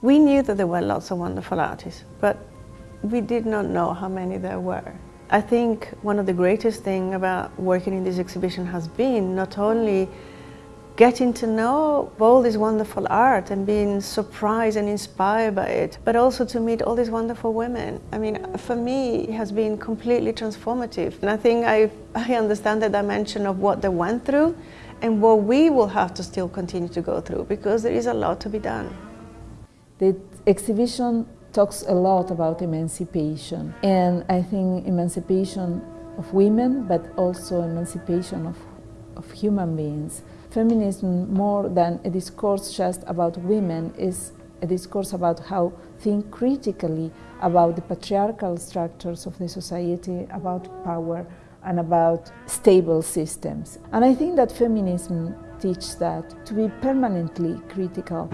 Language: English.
We knew that there were lots of wonderful artists, but we did not know how many there were. I think one of the greatest things about working in this exhibition has been not only getting to know all this wonderful art and being surprised and inspired by it, but also to meet all these wonderful women. I mean, for me, it has been completely transformative. And I think I, I understand the dimension of what they went through and what we will have to still continue to go through because there is a lot to be done. The exhibition talks a lot about emancipation and I think emancipation of women but also emancipation of, of human beings. Feminism more than a discourse just about women is a discourse about how think critically about the patriarchal structures of the society, about power and about stable systems. And I think that feminism teaches that to be permanently critical.